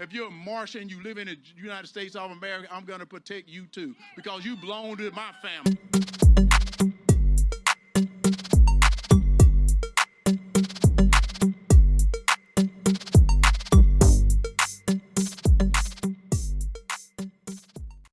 If you're a Martian you live in the United States of America, I'm going to protect you too because you belong to my family.